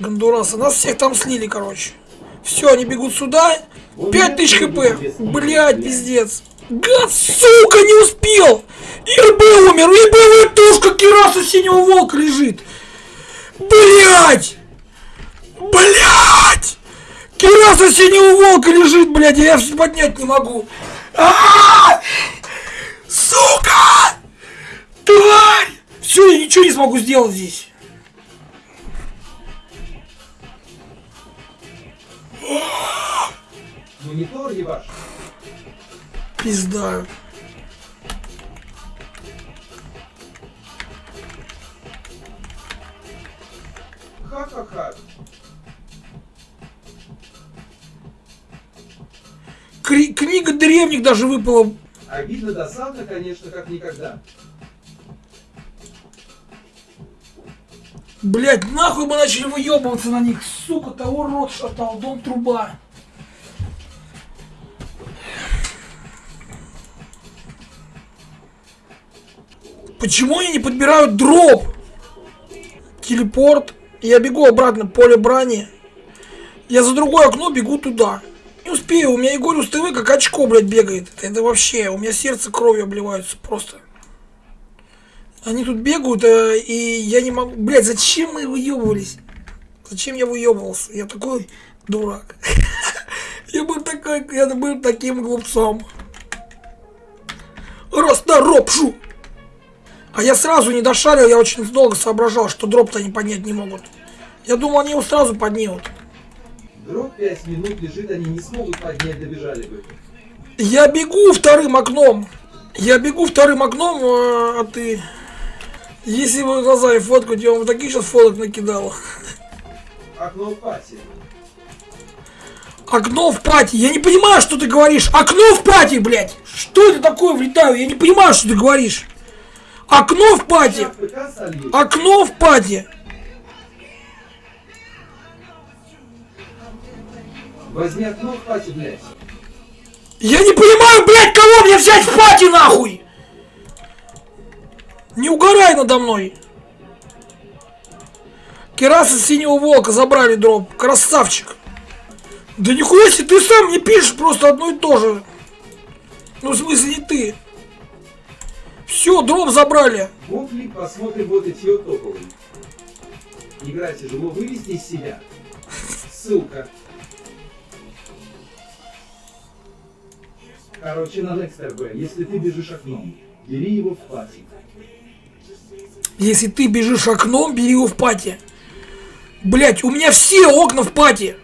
Гондураса. Нас всех там слили, короче. Все, они бегут сюда. 5000 хп. Блять, пиздец. Гад, сука, не успел. ИРБ умер. ИРБ тушка Кираса синего волка лежит. Блять. Блять. Кираса синего волка лежит, блядь, я поднять не могу. А -а -а! Сука! Тварь! Все, я ничего не смогу сделать здесь. Монитор ебаш. Пизда. Ха-ха-ха. Кри- книга древних даже выпала. Обидно досадно, конечно, как никогда. Блять, нахуй мы начали выебываться на них. Сука, того рот шатал, дом труба. Почему они не подбирают дроп? Телепорт. Я бегу обратно, поле брани. Я за другое окно бегу туда. Не успею, у меня Егорюс ТВ как очко, блядь, бегает. Это, это вообще, у меня сердце кровью обливается просто. Они тут бегают, э, и я не могу... Блядь, зачем мы выебывались? Зачем я выебывался? Я такой дурак. Я был такой, я был таким глупцом. Расторопшу! А я сразу не дошарил, я очень долго соображал, что дроп-то они поднять не могут. Я думал, они его сразу поднимут. Дроп 5 минут лежит, они не смогут поднять, добежали бы. Я бегу вторым окном. Я бегу вторым окном, а, а ты... Если вы глазами фоткать, я вам таких сейчас фоток накидал. Окно в пати. Окно в пати. Я не понимаю, что ты говоришь. Окно в пати, блядь. Что это такое влетаю? Я не понимаю, что ты говоришь. Окно в солью. Окно в пати. Возьми окно в пати, блядь. Я не понимаю, блядь, кого мне взять в пати нахуй. Не угорай надо мной. Кераса синего волка забрали дроп. Красавчик. Да нихуя себе, ты сам не пишешь просто одно и то же. Ну, в смысле, не ты. Все, дроп забрали. Гофли, посмотрим вот эти топовые. Игра тяжело вывести из себя. Ссылка. Короче, на Next RB, если ты бежишь окном, бери его в пати. Если ты бежишь окном, бери его в пати. Блять, у меня все окна в пати.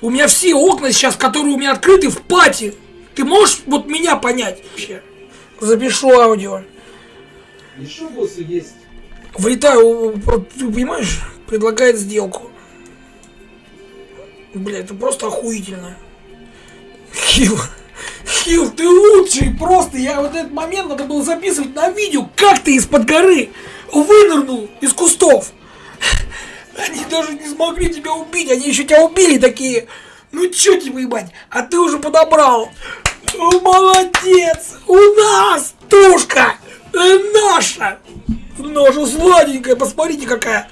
У меня все окна сейчас, которые у меня открыты, в пати. Ты можешь вот меня понять? Вообще. Запишу аудио. Еще боссы есть. Ты понимаешь, предлагает сделку. Бля, это просто охуительно. Хил, Хил, ты лучший просто. Я вот этот момент надо было записывать на видео, как ты из-под горы вынырнул из кустов. Они даже не смогли тебя убить, они еще тебя убили такие. Ну чё тебе ебать, а ты уже подобрал. Молодец, у нас тушка э, наша. Наша сладенькая, посмотрите какая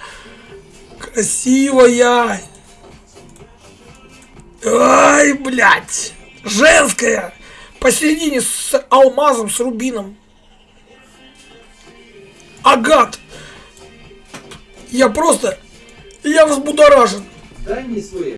красивая. Ай, блядь, женская. Посередине с алмазом, с рубином. Агат. Я просто, я взбудоражен. Дай мне свой